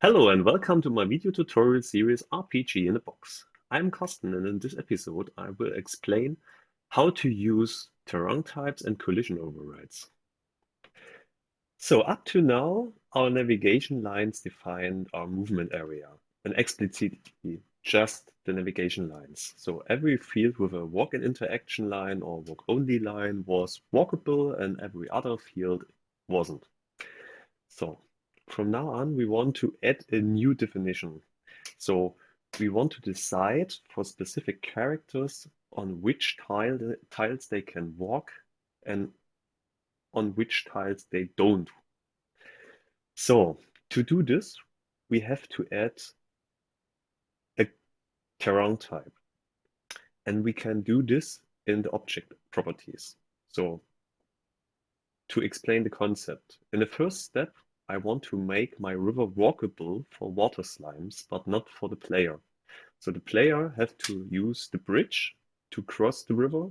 Hello and welcome to my video tutorial series RPG in a Box. I'm Carsten and in this episode I will explain how to use terrain types and collision overrides. So up to now our navigation lines define our movement area and explicitly just the navigation lines. So every field with a walk and interaction line or walk-only line was walkable and every other field wasn't. So from now on, we want to add a new definition. So we want to decide for specific characters on which tile, tiles they can walk and on which tiles they don't. So to do this, we have to add a terrain type. And we can do this in the object properties. So to explain the concept, in the first step, I want to make my river walkable for water slimes, but not for the player. So the player has to use the bridge to cross the river,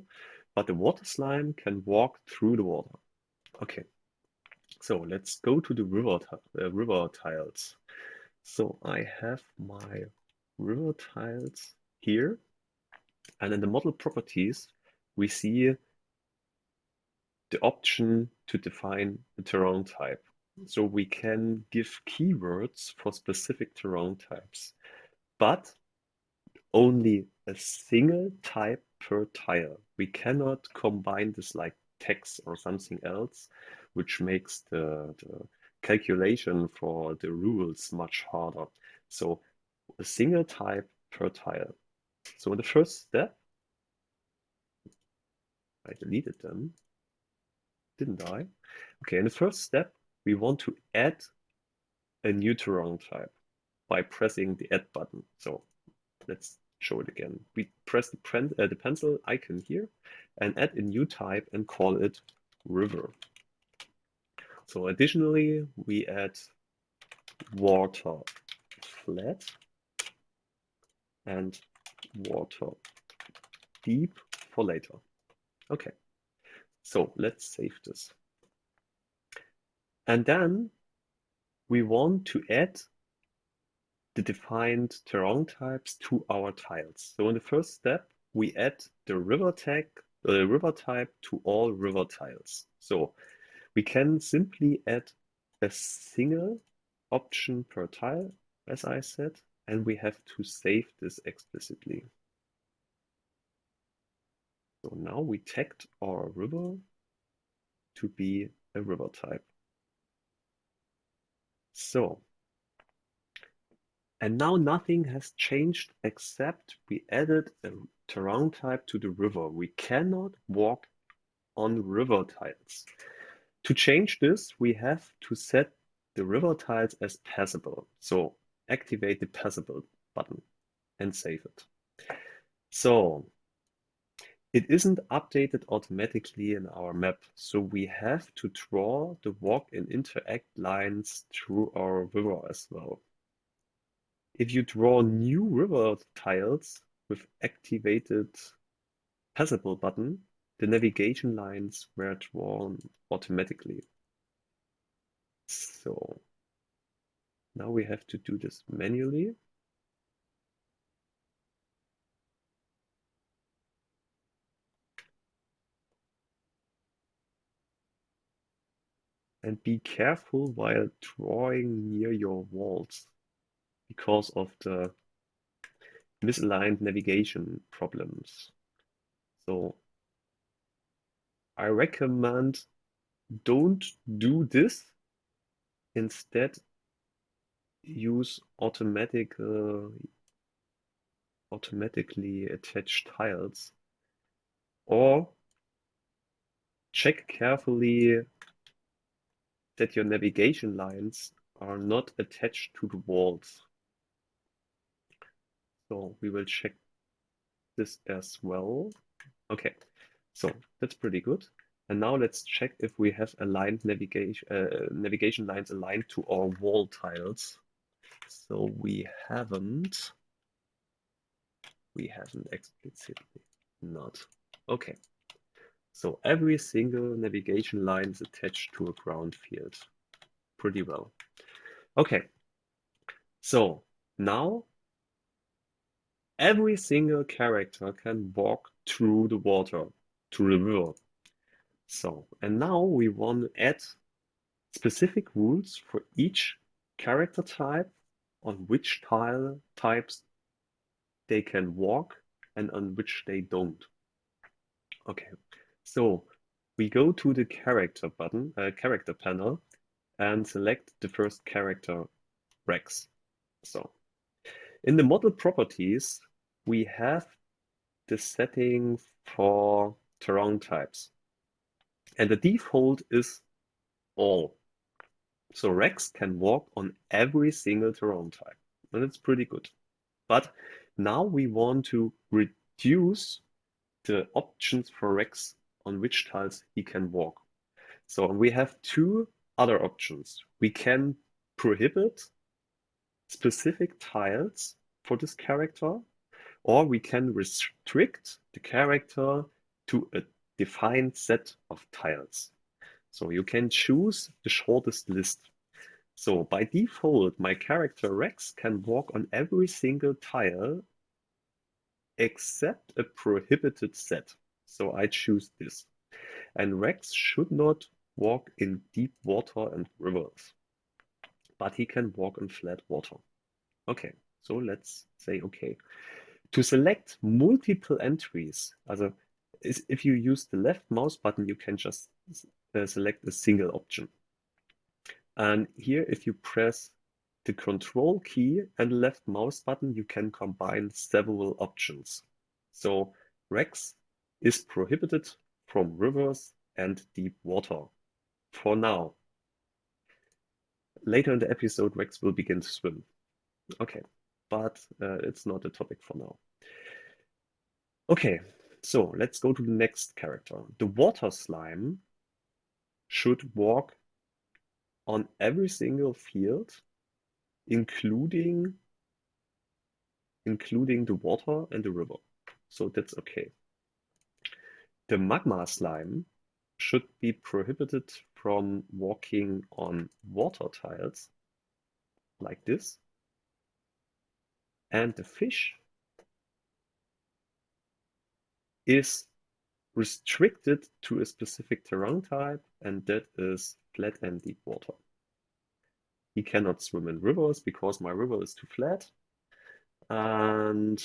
but the water slime can walk through the water. Okay, so let's go to the river, uh, river tiles. So I have my river tiles here. And in the model properties, we see the option to define the terrain type. So we can give keywords for specific terrain types, but only a single type per tile. We cannot combine this like text or something else, which makes the, the calculation for the rules much harder. So a single type per tile. So in the first step, I deleted them, didn't I? Okay, in the first step, we want to add a new terrain type by pressing the add button. So let's show it again. We press the, pen, uh, the pencil icon here and add a new type and call it river. So additionally, we add water flat and water deep for later. Okay, so let's save this. And then we want to add the defined terrain types to our tiles. So in the first step, we add the river tag, the river type to all river tiles. So we can simply add a single option per tile, as I said, and we have to save this explicitly. So now we tagged our river to be a river type. So, and now nothing has changed except we added a terrain type to the river. We cannot walk on river tiles. To change this, we have to set the river tiles as passable. So activate the passable button and save it. So it isn't updated automatically in our map, so we have to draw the walk and interact lines through our river as well. If you draw new river tiles with activated passable button, the navigation lines were drawn automatically. So now we have to do this manually. And be careful while drawing near your walls because of the misaligned navigation problems. So I recommend don't do this. Instead, use automatic, uh, automatically attached tiles or check carefully that your navigation lines are not attached to the walls. So we will check this as well. Okay, so that's pretty good. And now let's check if we have aligned navigation uh, navigation lines aligned to our wall tiles. So we haven't. We haven't explicitly not. Okay, so every single navigation line is attached to a ground field. Pretty well. Okay, So now every single character can walk through the water, to the river. So, and now we want to add specific rules for each character type on which tile types they can walk and on which they don't. Okay, so we go to the character button, uh, character panel, and select the first character, Rex. So in the model properties, we have the setting for terrain types. And the default is all. So Rex can walk on every single terrain type, and it's pretty good. But now we want to reduce the options for Rex on which tiles he can walk. So we have two other options. We can prohibit specific tiles for this character, or we can restrict the character to a defined set of tiles. So you can choose the shortest list. So by default, my character Rex can walk on every single tile except a prohibited set. So I choose this. And Rex should not walk in deep water and rivers, but he can walk in flat water. Okay, so let's say okay. To select multiple entries, also if you use the left mouse button, you can just uh, select a single option. And here, if you press the control key and left mouse button, you can combine several options. So Rex is prohibited from rivers and deep water for now. Later in the episode, Rex will begin to swim. Okay, but uh, it's not a topic for now. Okay, so let's go to the next character. The water slime should walk on every single field, including including the water and the river. So that's okay. The magma slime should be prohibited from walking on water tiles like this. And the fish is restricted to a specific terrain type, and that is flat and deep water. He cannot swim in rivers because my river is too flat. And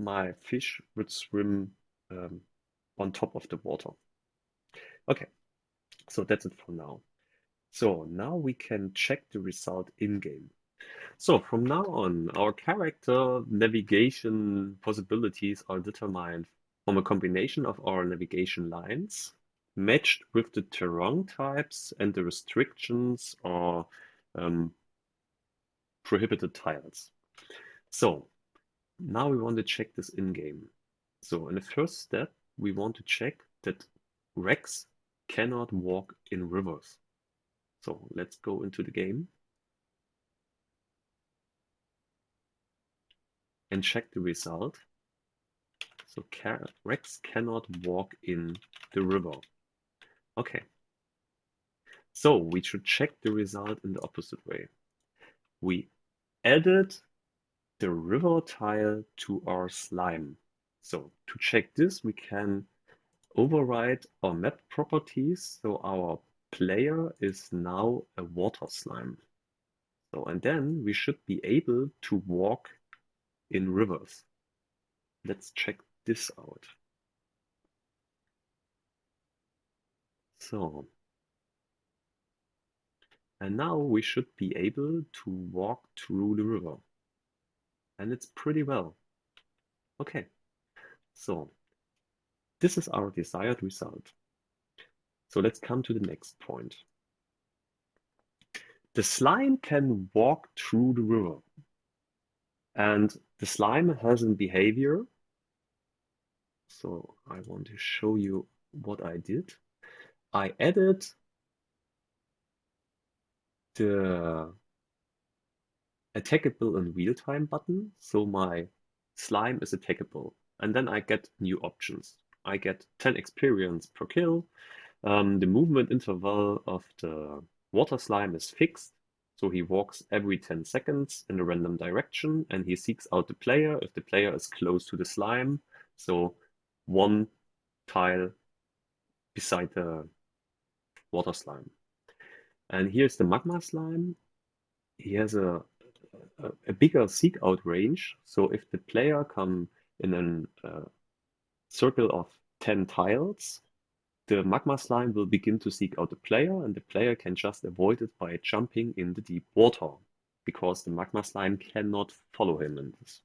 my fish would swim um, on top of the water. Okay, so that's it for now. So now we can check the result in-game. So from now on, our character navigation possibilities are determined from a combination of our navigation lines matched with the terrain types and the restrictions or um, prohibited tiles. So now we want to check this in-game. So in the first step, we want to check that Rex cannot walk in rivers. So let's go into the game. And check the result. So Rex cannot walk in the river. Okay. So we should check the result in the opposite way. We added the river tile to our slime. So to check this, we can override our map properties. So our player is now a water slime. So, and then we should be able to walk in rivers. Let's check this out. So, and now we should be able to walk through the river and it's pretty well. Okay, so this is our desired result. So let's come to the next point. The slime can walk through the river and the slime has a behavior. So I want to show you what I did. I added the attackable in real time button. So my slime is attackable. And then I get new options. I get 10 experience per kill. Um, the movement interval of the water slime is fixed. So he walks every 10 seconds in a random direction and he seeks out the player if the player is close to the slime. So one tile beside the water slime. And here's the magma slime. He has a, a, a bigger seek out range. So if the player come in a uh, circle of 10 tiles, the magma slime will begin to seek out the player, and the player can just avoid it by jumping in the deep water, because the magma slime cannot follow him in this.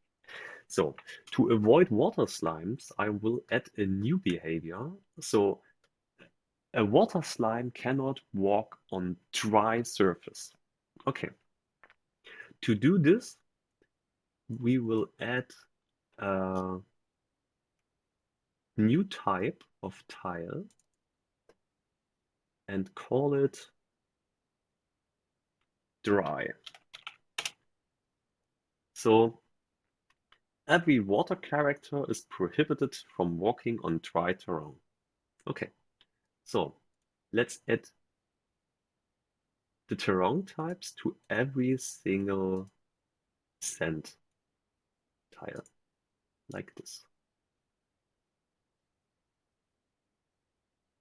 So to avoid water slimes, I will add a new behavior. So a water slime cannot walk on dry surface. Okay. To do this, we will add a new type of tile and call it dry. So every water character is prohibited from walking on dry terrain. Okay, so let's add the terrain types to every single sand tile, like this.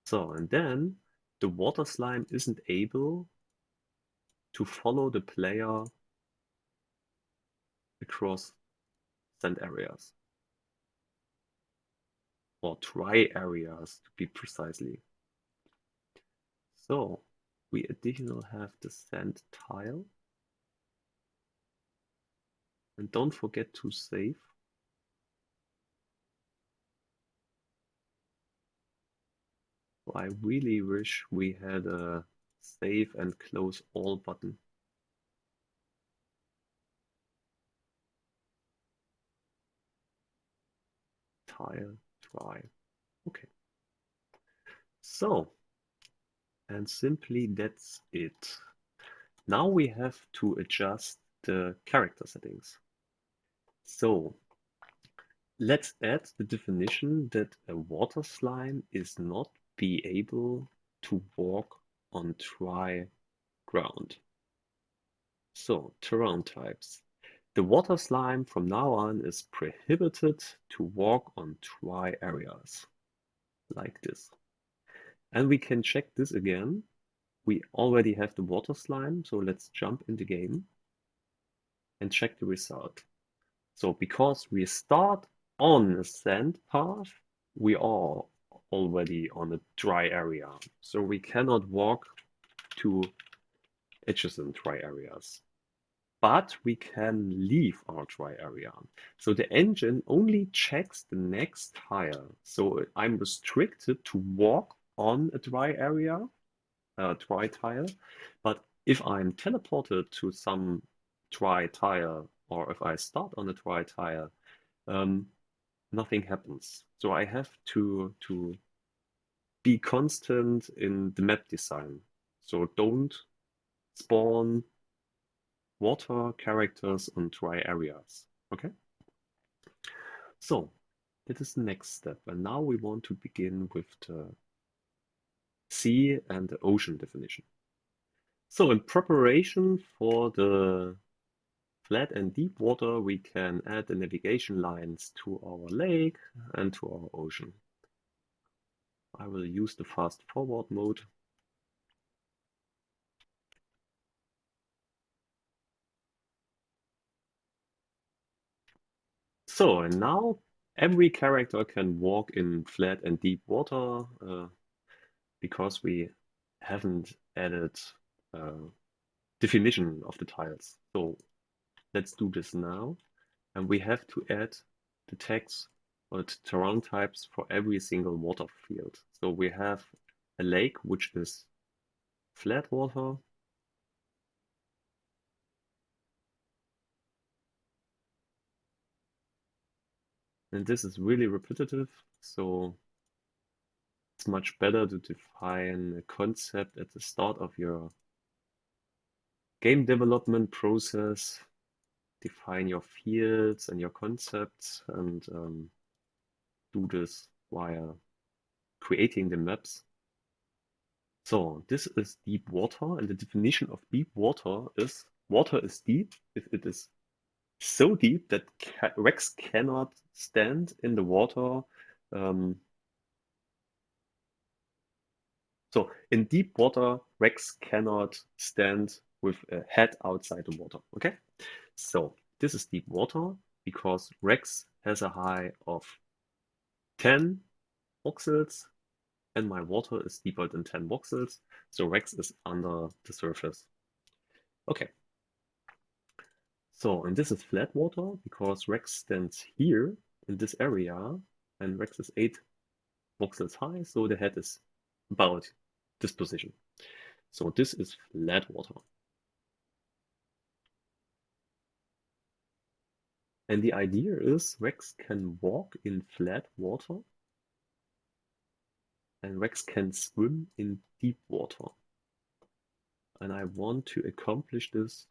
So, and then the water slime isn't able to follow the player across sand areas or dry areas to be precisely. So we additionally have the sand tile and don't forget to save I really wish we had a save and close all button. Tile, try. Okay. So, and simply that's it. Now we have to adjust the character settings. So let's add the definition that a water slime is not be able to walk on dry ground. So, terrain types. The water slime from now on is prohibited to walk on dry areas, like this. And we can check this again. We already have the water slime, so let's jump in the game and check the result. So because we start on a sand path, we are already on a dry area. So we cannot walk to adjacent dry areas. But we can leave our dry area. So the engine only checks the next tile. So I'm restricted to walk on a dry area, a dry tile. But if I'm teleported to some dry tile, or if I start on a dry tile, um, nothing happens. So I have to to be constant in the map design. So don't spawn water characters on dry areas. Okay. So that is the next step. And now we want to begin with the sea and the ocean definition. So in preparation for the flat and deep water, we can add the navigation lines to our lake and to our ocean. I will use the fast forward mode. So, and now every character can walk in flat and deep water uh, because we haven't added uh, definition of the tiles. So let's do this now. And we have to add the tags or the terrain types for every single water field. So we have a lake, which is flat water. And this is really repetitive, so it's much better to define a concept at the start of your game development process define your fields and your concepts and um, do this while creating the maps. So this is deep water, and the definition of deep water is water is deep if it is so deep that ca Rex cannot stand in the water. Um, so in deep water, Rex cannot stand with a head outside the water. Okay, so this is deep water because Rex has a high of 10 voxels and my water is deeper than 10 voxels, so Rex is under the surface. Okay. So, and this is flat water because Rex stands here in this area and Rex is 8 voxels high, so the head is about this position. So this is flat water. And the idea is Rex can walk in flat water and Rex can swim in deep water. And I want to accomplish this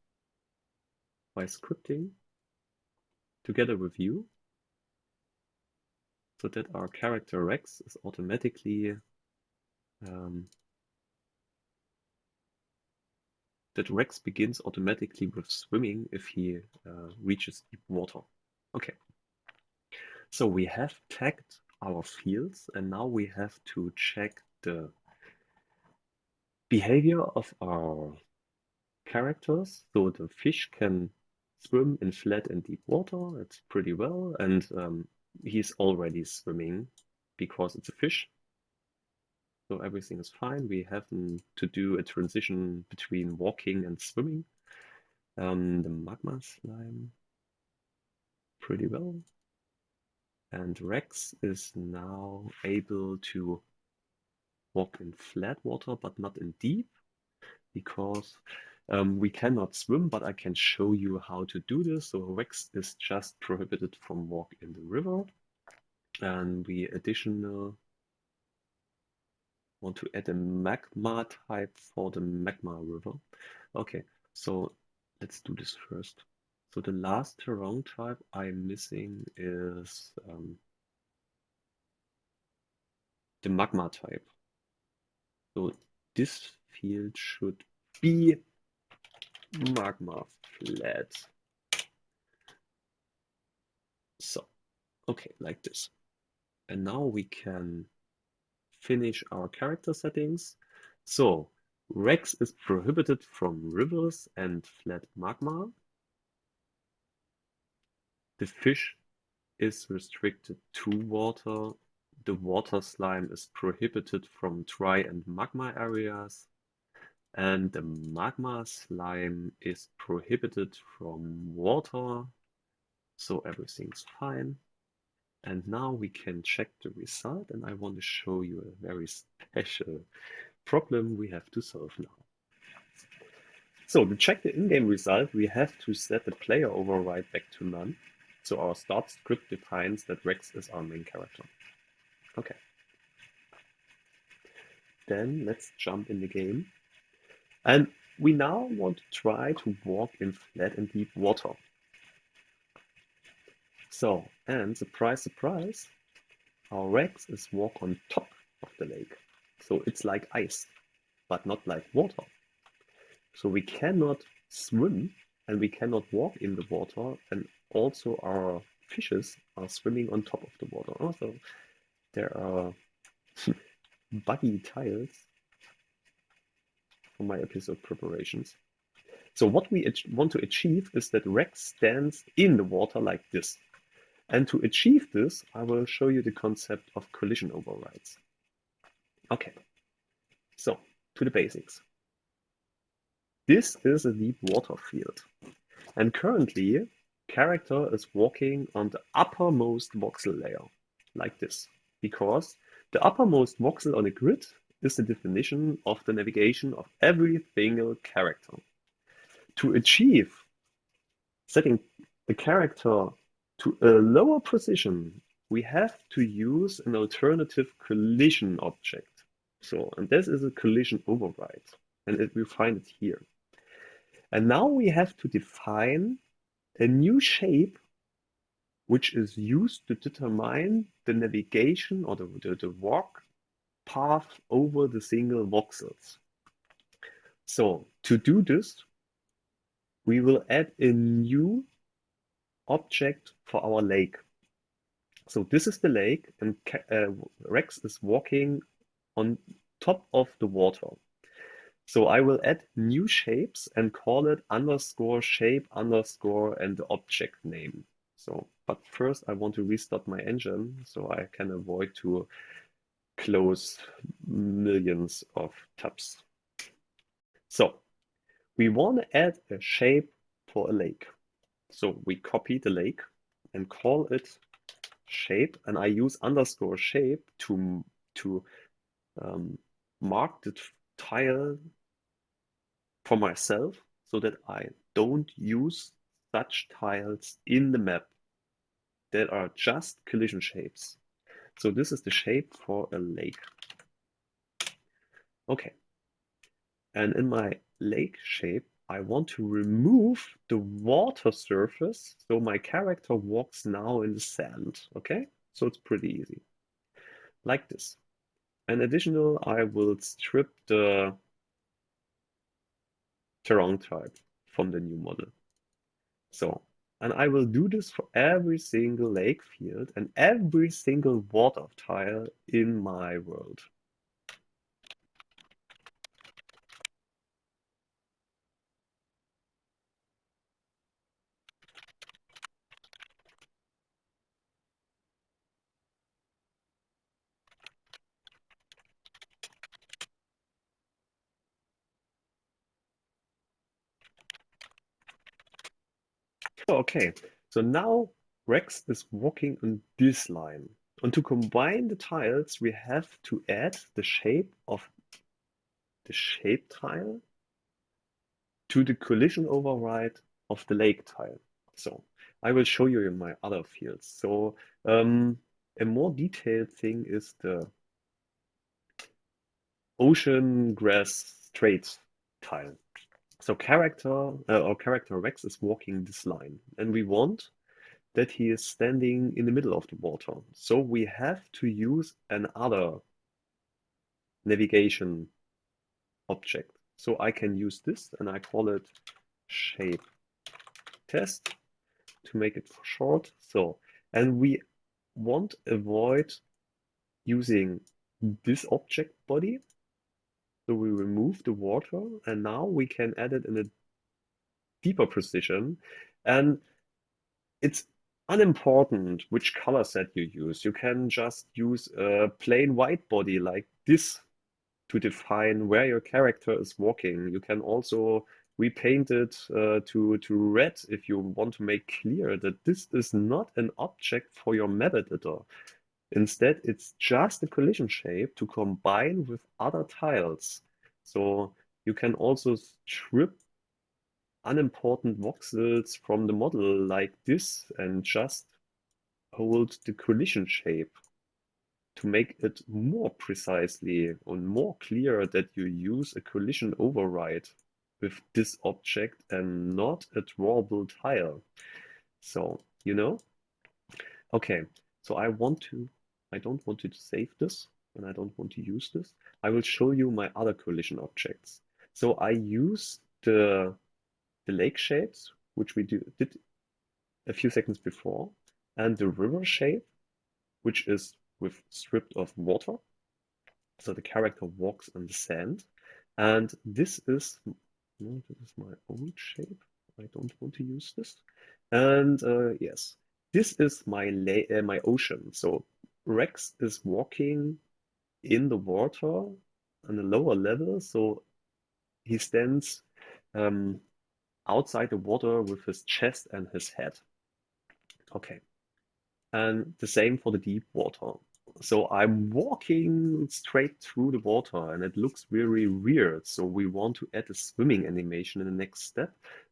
by scripting together with you so that our character Rex is automatically um, that Rex begins automatically with swimming if he uh, reaches deep water. Okay, so we have tagged our fields and now we have to check the behavior of our characters. So the fish can swim in flat and deep water, it's pretty well, and um, he's already swimming because it's a fish. So everything is fine. We have to do a transition between walking and swimming. Um, the magma slime, pretty well. And Rex is now able to walk in flat water, but not in deep, because um, we cannot swim, but I can show you how to do this. So Rex is just prohibited from walk in the river. And we additional want to add a magma type for the magma river. Okay, so let's do this first. So the last terrain type I'm missing is um, the magma type. So this field should be magma flat. So, okay, like this. And now we can finish our character settings. So Rex is prohibited from rivers and flat magma. The fish is restricted to water. The water slime is prohibited from dry and magma areas. And the magma slime is prohibited from water. So everything's fine. And now we can check the result and I want to show you a very special problem we have to solve now. So to check the in-game result, we have to set the player override back to none. So our start script defines that Rex is our main character. Okay. Then let's jump in the game. And we now want to try to walk in flat and deep water. So, and surprise, surprise, our Rex is walk on top of the lake. So it's like ice, but not like water. So we cannot swim and we cannot walk in the water and also our fishes are swimming on top of the water. Also, there are buggy tiles for my episode preparations. So what we want to achieve is that Rex stands in the water like this. And to achieve this, I will show you the concept of collision overrides. Okay, so to the basics. This is a deep water field. And currently, character is walking on the uppermost voxel layer, like this, because the uppermost voxel on the grid is the definition of the navigation of every single character. To achieve setting the character to a lower position, we have to use an alternative collision object. So, and this is a collision override, and it, we find it here. And now we have to define a new shape which is used to determine the navigation or the, the, the walk path over the single voxels. So to do this, we will add a new object for our lake. So this is the lake and uh, Rex is walking on top of the water. So I will add new shapes and call it underscore shape underscore and the object name. So, but first I want to restart my engine so I can avoid to close millions of tabs. So we want to add a shape for a lake. So we copy the lake and call it shape and I use underscore shape to, to um, mark the tile for myself so that I don't use such tiles in the map that are just collision shapes. So this is the shape for a lake. Okay. And in my lake shape, I want to remove the water surface. So my character walks now in the sand. Okay. So it's pretty easy. Like this. And additional, I will strip the terrain type from the new model. So, and I will do this for every single lake field and every single water tile in my world. Okay, so now Rex is walking on this line. And to combine the tiles, we have to add the shape of the shape tile to the collision override of the lake tile. So I will show you in my other fields. So um, a more detailed thing is the ocean grass straight tile. So character uh, or character Rex is walking this line, and we want that he is standing in the middle of the water. So we have to use another navigation object. So I can use this and I call it shape test to make it short. So, and we want avoid using this object body so we remove the water and now we can add it in a deeper position. And it's unimportant which color set you use. You can just use a plain white body like this to define where your character is walking. You can also repaint it uh, to, to red if you want to make clear that this is not an object for your map editor. Instead, it's just a collision shape to combine with other tiles. So you can also strip unimportant voxels from the model like this and just hold the collision shape to make it more precisely and more clear that you use a collision override with this object and not a drawable tile. So, you know? Okay, so I want to I don't want to save this and I don't want to use this. I will show you my other collision objects. So I use the, the lake shapes, which we do, did a few seconds before, and the river shape, which is with stripped of water. So the character walks on the sand. And this is, no, this is my old shape. I don't want to use this. And uh, yes, this is my uh, my ocean. So Rex is walking in the water on a lower level. So he stands um, outside the water with his chest and his head. Okay. And the same for the deep water. So I'm walking straight through the water and it looks very weird. So we want to add a swimming animation in the next step,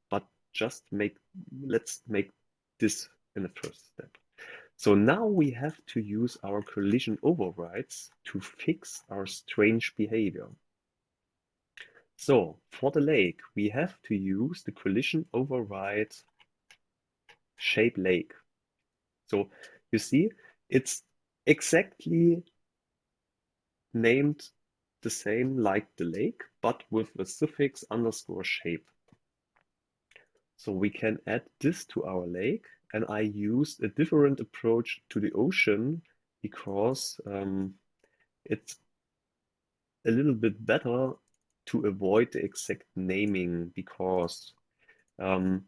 but just make, let's make this in the first step. So now we have to use our collision overrides to fix our strange behavior. So for the lake, we have to use the collision override shape lake. So you see, it's exactly named the same like the lake, but with a suffix underscore shape. So we can add this to our lake, and I used a different approach to the ocean because um, it's a little bit better to avoid the exact naming because um,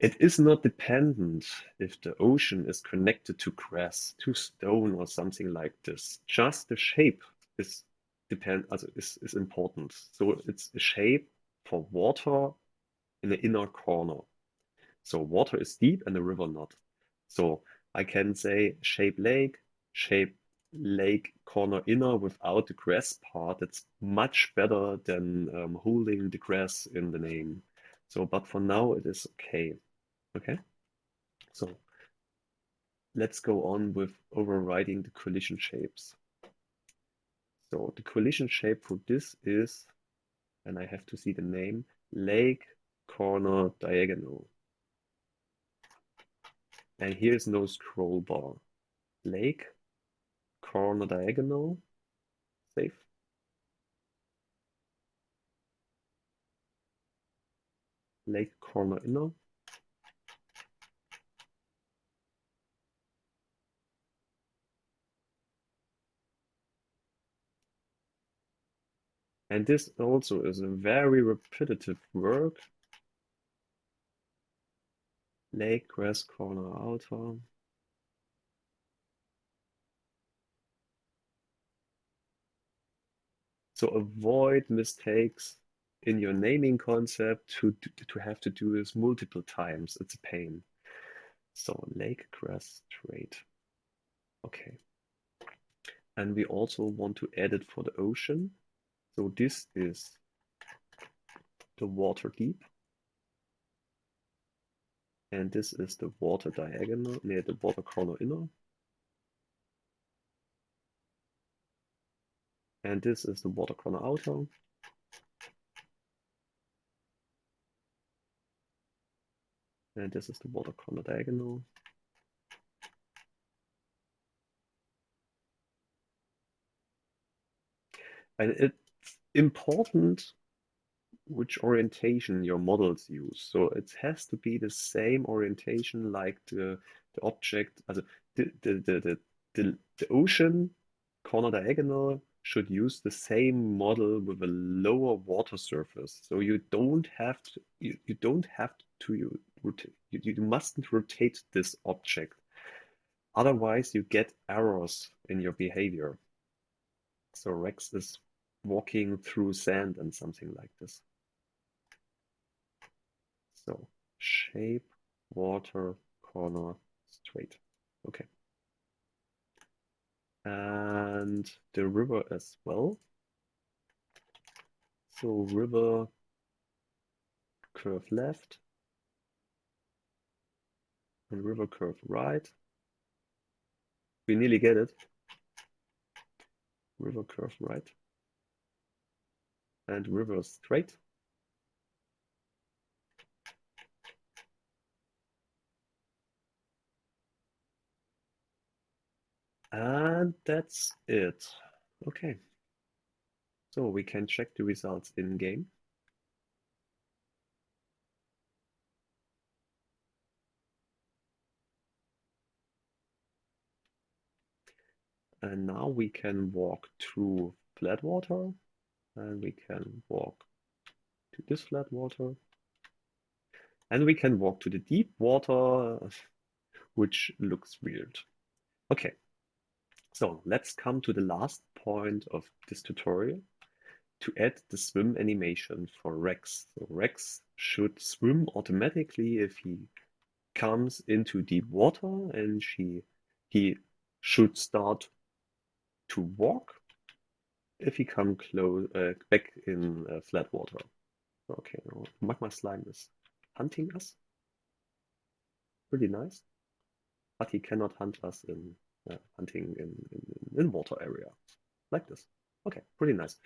it is not dependent if the ocean is connected to grass, to stone, or something like this. Just the shape is depend is, is important. So it's a shape for water in the inner corner. So water is deep and the river not. So I can say shape lake, shape lake corner inner without the grass part. It's much better than um, holding the grass in the name. So, but for now it is okay. Okay. So let's go on with overriding the collision shapes. So the collision shape for this is, and I have to see the name, lake corner diagonal. And here's no scroll bar. Lake corner diagonal, save. Lake corner inner. And this also is a very repetitive work. Lake, grass, corner, outer. So avoid mistakes in your naming concept to, to, to have to do this multiple times. It's a pain. So lake, grass, straight. Okay. And we also want to add it for the ocean. So this is the water deep. And this is the water diagonal, near the water corner inner. And this is the water corner outer. And this is the water corner diagonal. And it's important which orientation your models use. So it has to be the same orientation like the, the object, also the, the, the, the, the, ocean corner diagonal should use the same model with a lower water surface. So you don't have to, you, you don't have to you, you mustn't rotate this object. Otherwise you get errors in your behavior. So Rex is walking through sand and something like this. So shape, water, corner, straight. Okay. And the river as well. So river, curve left, and river curve right. We nearly get it. River curve right. And river straight. And that's it. Okay. So we can check the results in game. And now we can walk through flat water and we can walk to this flat water and we can walk to the deep water, which looks weird. Okay, so let's come to the last point of this tutorial to add the swim animation for Rex. So Rex should swim automatically if he comes into deep water and she he should start to walk if he come close uh, back in uh, flat water. Okay, now magma slime is hunting us. Pretty nice, but he cannot hunt us in hunting in, in, in water area like this. Okay, pretty nice.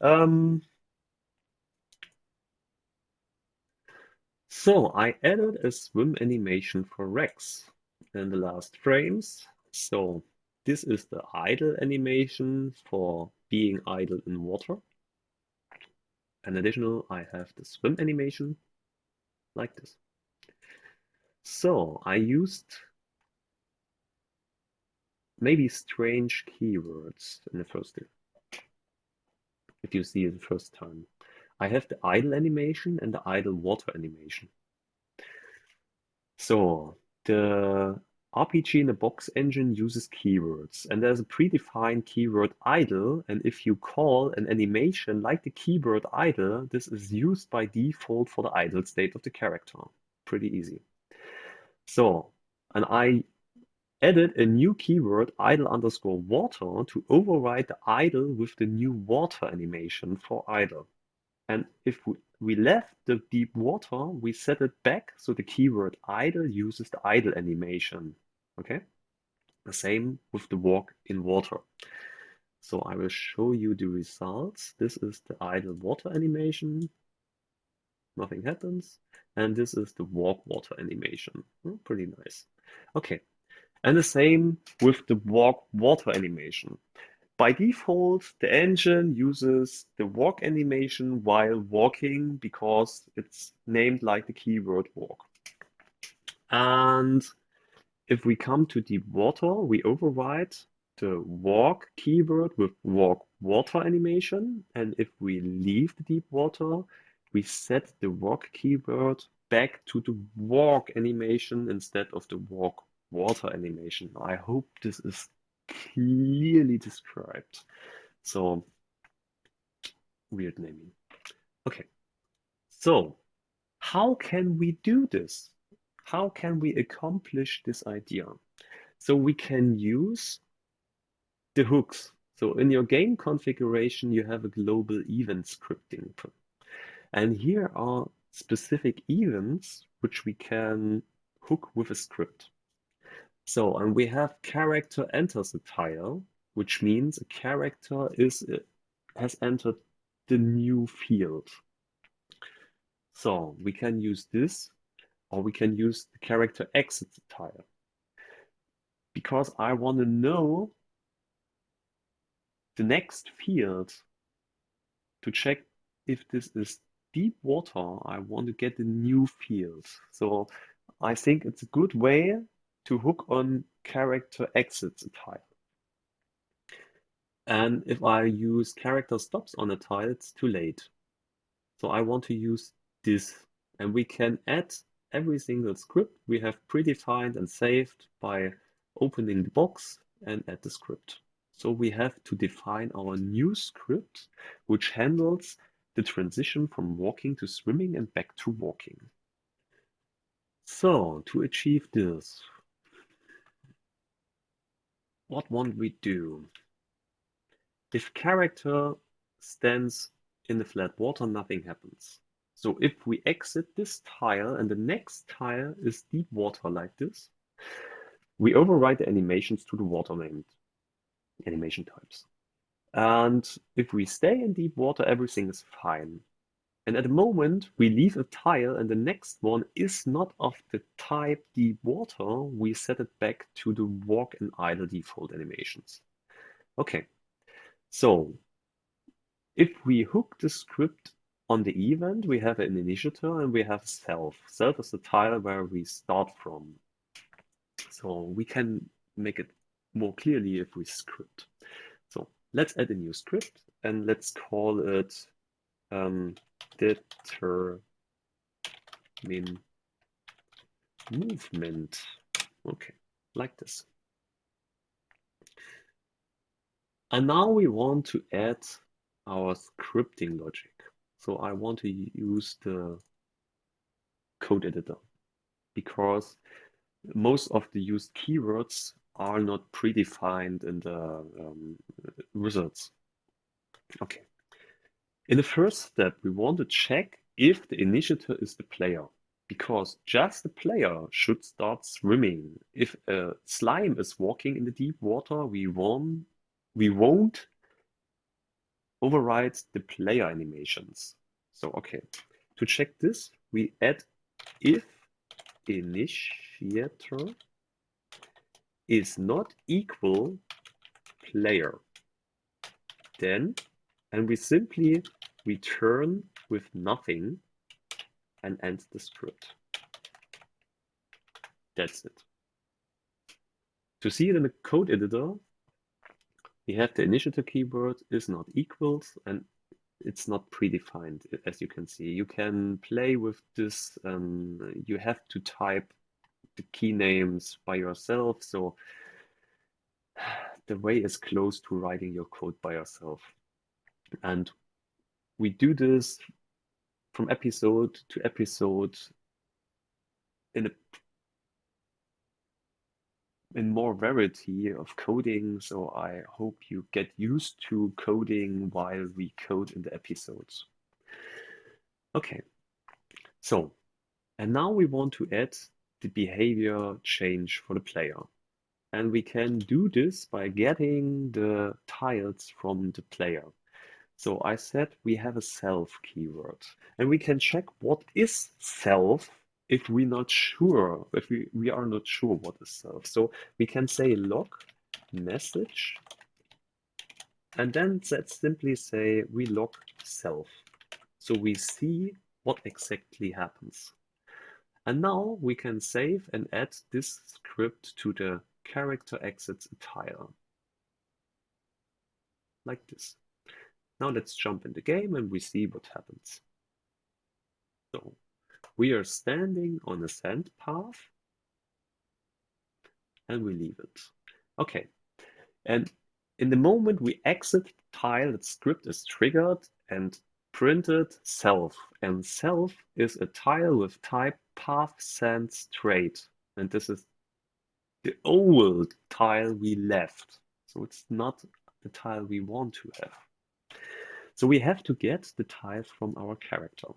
Um, so I added a swim animation for Rex in the last frames. So this is the idle animation for being idle in water. And additional, I have the swim animation like this. So I used maybe strange keywords in the first if you see it the first time. I have the idle animation and the idle water animation. So the RPG in a box engine uses keywords and there's a predefined keyword idle and if you call an animation like the keyword idle this is used by default for the idle state of the character pretty easy so an I added a new keyword idle underscore water to override the idle with the new water animation for idle and if we, we left the deep water, we set it back so the keyword idle uses the idle animation. Okay, the same with the walk in water. So I will show you the results. This is the idle water animation. Nothing happens. And this is the walk water animation. Oh, pretty nice. Okay. And the same with the walk water animation. By default, the engine uses the walk animation while walking because it's named like the keyword walk. And if we come to deep water, we override the walk keyword with walk water animation. And if we leave the deep water, we set the walk keyword back to the walk animation instead of the walk water animation. I hope this is clearly described. So weird naming. Okay, so how can we do this? How can we accomplish this idea? So we can use the hooks. So in your game configuration, you have a global event scripting. And here are specific events which we can hook with a script. So, and we have character enters the tile, which means a character is uh, has entered the new field. So we can use this, or we can use the character exits the tile. Because I want to know the next field to check if this is deep water, I want to get a new field. So I think it's a good way to hook on character exits a tile. And if I use character stops on a tile, it's too late. So I want to use this and we can add every single script we have predefined and saved by opening the box and add the script. So we have to define our new script, which handles the transition from walking to swimming and back to walking. So to achieve this, what won't we do? If character stands in the flat water, nothing happens. So if we exit this tile and the next tile is deep water like this, we override the animations to the water named animation types. And if we stay in deep water, everything is fine. And at the moment we leave a tile and the next one is not of the type deep water, we set it back to the walk and idle default animations. Okay, so if we hook the script on the event, we have an initiator and we have self. Self is the tile where we start from. So we can make it more clearly if we script. So let's add a new script and let's call it um, determine movement. Okay, like this. And now we want to add our scripting logic. So I want to use the code editor because most of the used keywords are not predefined in the um, results. Okay. In the first step, we want to check if the initiator is the player, because just the player should start swimming. If a slime is walking in the deep water, we won't, we won't override the player animations. So, okay, to check this, we add if initiator is not equal player. Then, and we simply return with nothing and end the script. That's it. To see it in the code editor, we have the initiator keyword is not equals and it's not predefined, as you can see. You can play with this. Um, you have to type the key names by yourself. So the way is close to writing your code by yourself. And we do this from episode to episode in a in more variety of coding. So I hope you get used to coding while we code in the episodes. Okay, so, and now we want to add the behavior change for the player. And we can do this by getting the tiles from the player. So I said we have a self keyword and we can check what is self if we're not sure, if we, we are not sure what is self. So we can say log message and then let's simply say we log self. So we see what exactly happens. And now we can save and add this script to the character exits tile. Like this. Now let's jump in the game and we see what happens. So we are standing on a sand path and we leave it. Okay. And in the moment we exit the tile, the script is triggered and printed self. And self is a tile with type path sand straight. And this is the old tile we left. So it's not the tile we want to have. So we have to get the tiles from our character.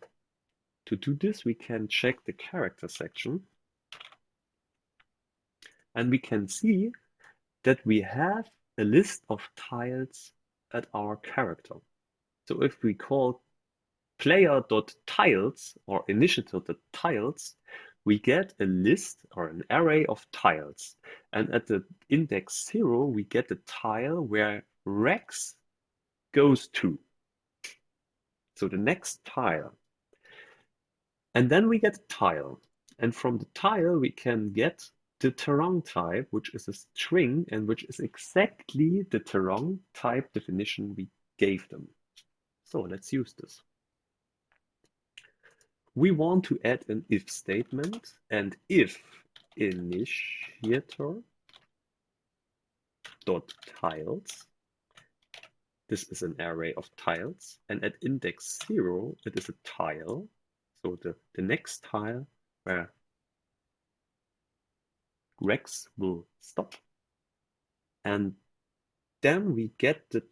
To do this, we can check the character section. And we can see that we have a list of tiles at our character. So if we call player.tiles or initiator.tiles, we get a list or an array of tiles. And at the index zero, we get the tile where Rex goes to. So the next tile and then we get a tile. And from the tile, we can get the Terrain type, which is a string and which is exactly the Terrain type definition we gave them. So let's use this. We want to add an if statement and if initiator dot tiles this is an array of tiles and at index zero it is a tile so the, the next tile where Rex will stop. And then we get the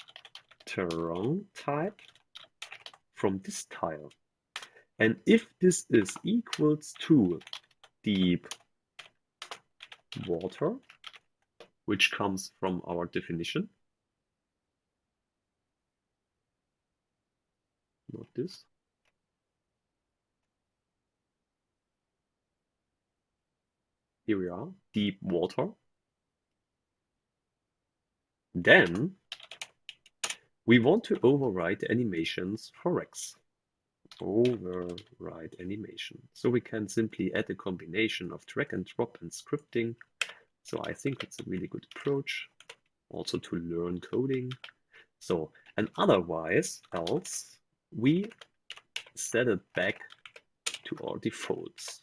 Terrain type from this tile. And if this is equals to deep water, which comes from our definition, not this, Here we are, deep water. Then we want to override the animations for Rex. Override animation. So we can simply add a combination of drag and drop and scripting. So I think it's a really good approach also to learn coding. So, and otherwise, else, we set it back to our defaults.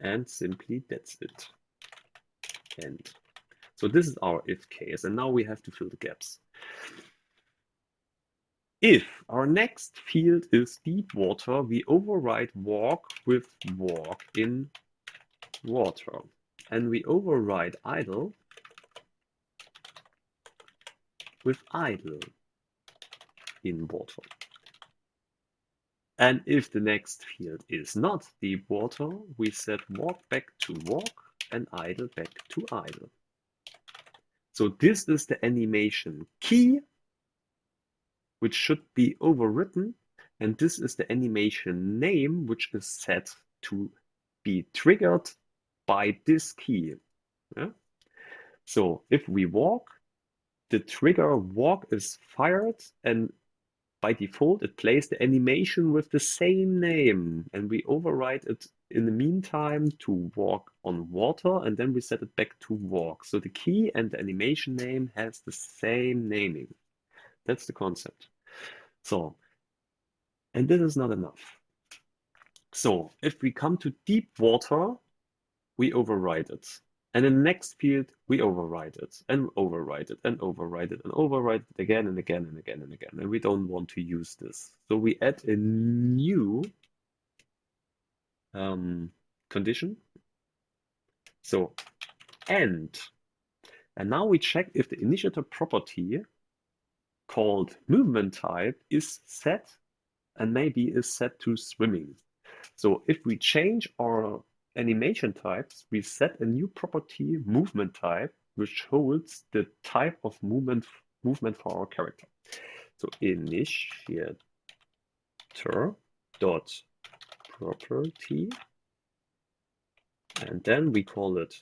And simply that's it. End. So this is our if case, and now we have to fill the gaps. If our next field is deep water, we override walk with walk in water. And we override idle with idle in water. And if the next field is not deep water, we set walk back to walk and idle back to idle. So this is the animation key, which should be overwritten. And this is the animation name, which is set to be triggered by this key. Yeah? So if we walk, the trigger walk is fired and by default it plays the animation with the same name and we override it in the meantime to walk on water and then we set it back to walk. So the key and the animation name has the same naming. That's the concept. So, and this is not enough. So if we come to deep water, we override it. And in the next field, we override it and override it and override it and override it again and again and again and again. And we don't want to use this. So we add a new um, condition. So end. And now we check if the initiator property called movement type is set and maybe is set to swimming. So if we change our animation types, we set a new property movement type, which holds the type of movement, movement for our character. So initiator dot property, and then we call it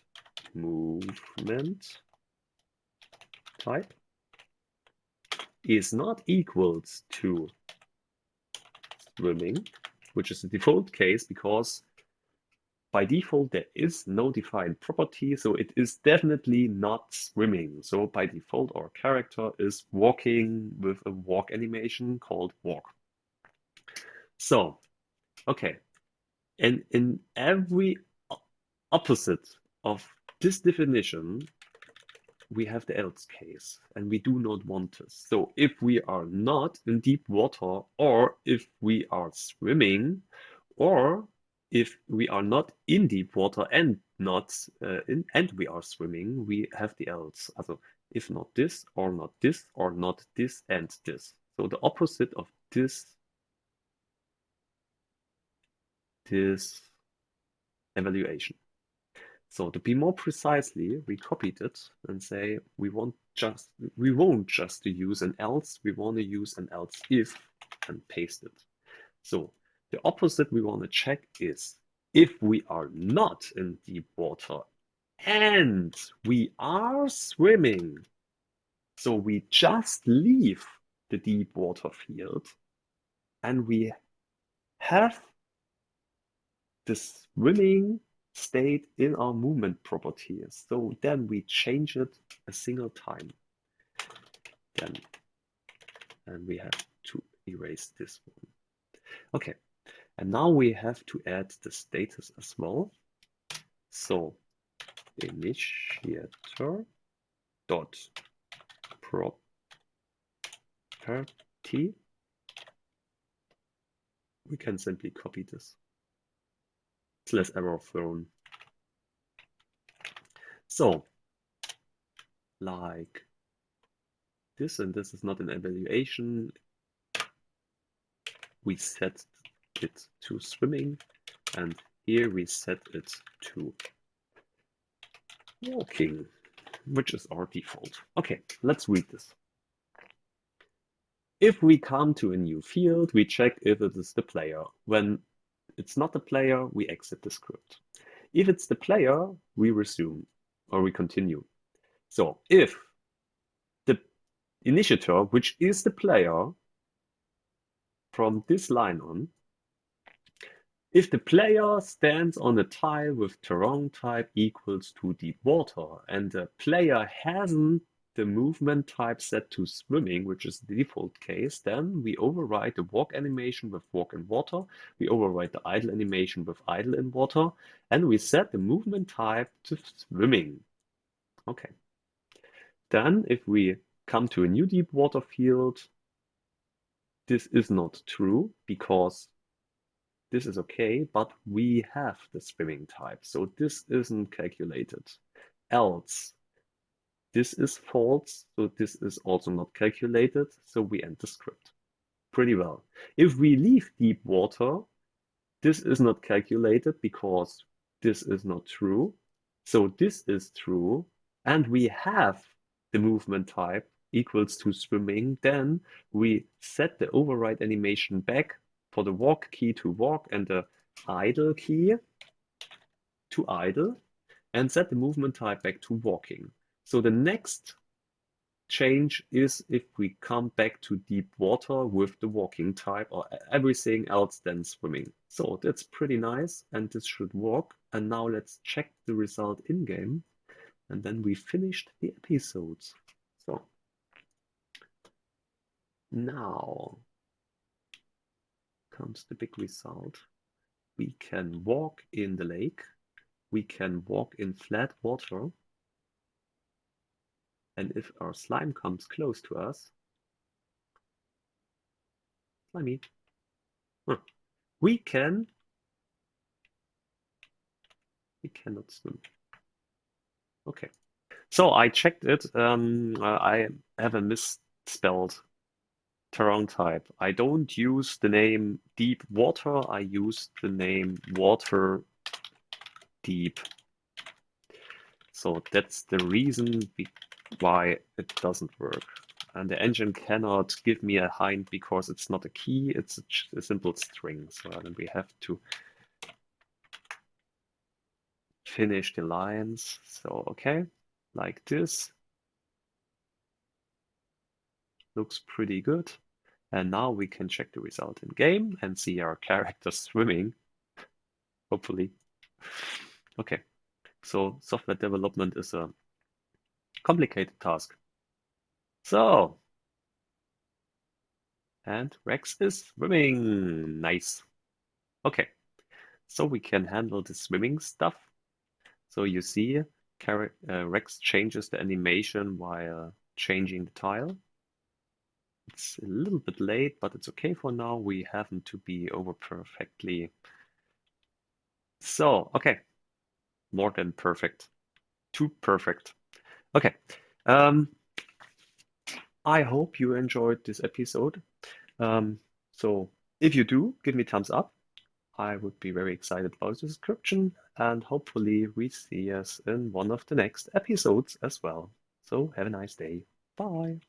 movement type is not equals to swimming, which is the default case because by default, there is no defined property, so it is definitely not swimming. So by default, our character is walking with a walk animation called walk. So, okay. And in every opposite of this definition, we have the else case, and we do not want this. So if we are not in deep water, or if we are swimming, or if we are not in deep water and not uh, in and we are swimming, we have the else. Also, if not this or not this or not this and this. So the opposite of this this evaluation. So to be more precisely, we copied it and say we want just we won't just use an else, we want to use an else if and paste it. So the opposite we want to check is if we are not in deep water and we are swimming, so we just leave the deep water field and we have the swimming state in our movement properties. So then we change it a single time. Then, and we have to erase this one. Okay, and now we have to add the status as well. So initiator dot property. We can simply copy this. It's less error thrown. So like this, and this is not an evaluation. We set it to swimming and here we set it to walking, which is our default. Okay, let's read this. If we come to a new field, we check if it is the player. When it's not the player, we exit the script. If it's the player, we resume or we continue. So if the initiator, which is the player, from this line on, if the player stands on a tile with Terrain type equals to deep water and the player hasn't the movement type set to swimming, which is the default case, then we override the walk animation with walk in water, we override the idle animation with idle in water, and we set the movement type to swimming. Okay. Then if we come to a new deep water field, this is not true because this is okay, but we have the swimming type, so this isn't calculated. Else, this is false, so this is also not calculated, so we end the script. Pretty well. If we leave deep water, this is not calculated because this is not true. So this is true, and we have the movement type equals to swimming, then we set the override animation back for the walk key to walk and the idle key to idle and set the movement type back to walking. So the next change is if we come back to deep water with the walking type or everything else than swimming. So that's pretty nice and this should work. And now let's check the result in game. And then we finished the episodes. So now comes the big result. We can walk in the lake. We can walk in flat water. And if our slime comes close to us, slimy, huh, we can, we cannot swim. Okay, so I checked it. Um, uh, I have a misspelled Terrain type. I don't use the name deep water. I use the name water deep. So that's the reason why it doesn't work. And the engine cannot give me a hint because it's not a key, it's a, a simple string. So then we have to finish the lines. So, okay, like this. Looks pretty good. And now we can check the result in game and see our character swimming, hopefully. Okay, so software development is a complicated task. So, and Rex is swimming. Nice. Okay, so we can handle the swimming stuff. So you see, uh, Rex changes the animation while changing the tile. It's a little bit late, but it's okay for now. We happen to be over perfectly. So, okay, more than perfect. Too perfect. Okay. Um, I hope you enjoyed this episode. Um, so if you do, give me thumbs up. I would be very excited about the description and hopefully we see us in one of the next episodes as well. So have a nice day. Bye.